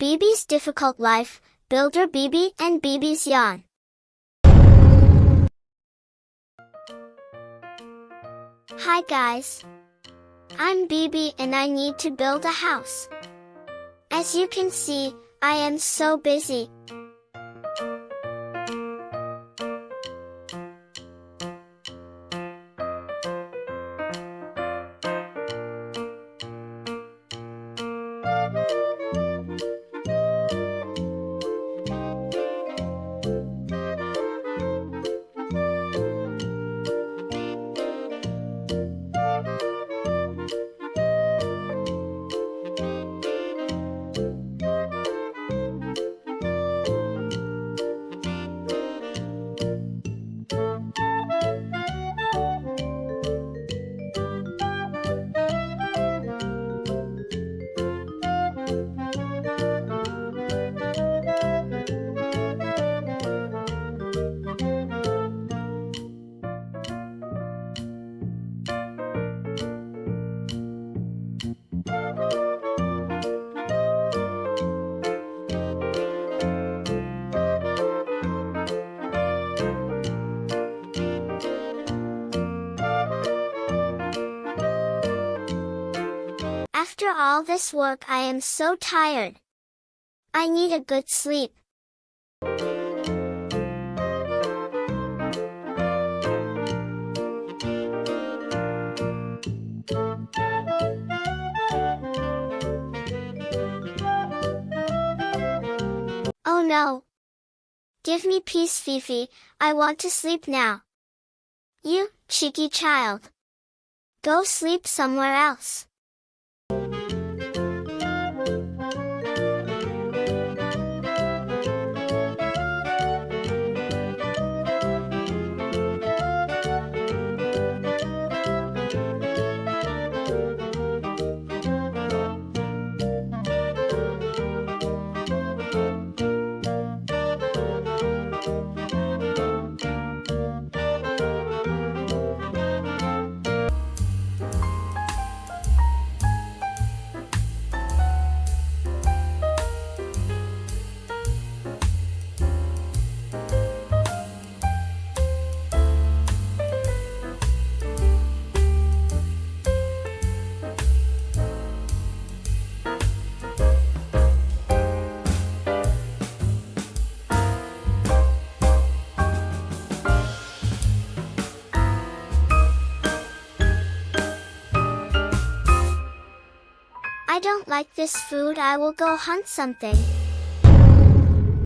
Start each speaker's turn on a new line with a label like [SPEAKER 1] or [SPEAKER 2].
[SPEAKER 1] BB's Difficult Life, Builder BB and BB's Yawn. Hi guys. I'm BB and I need to build a house. As you can see, I am so busy. After all this work I am so tired. I need a good sleep. Oh no! Give me peace Fifi, I want to sleep now. You, cheeky child. Go sleep somewhere else you. I don't like this food I will go hunt something.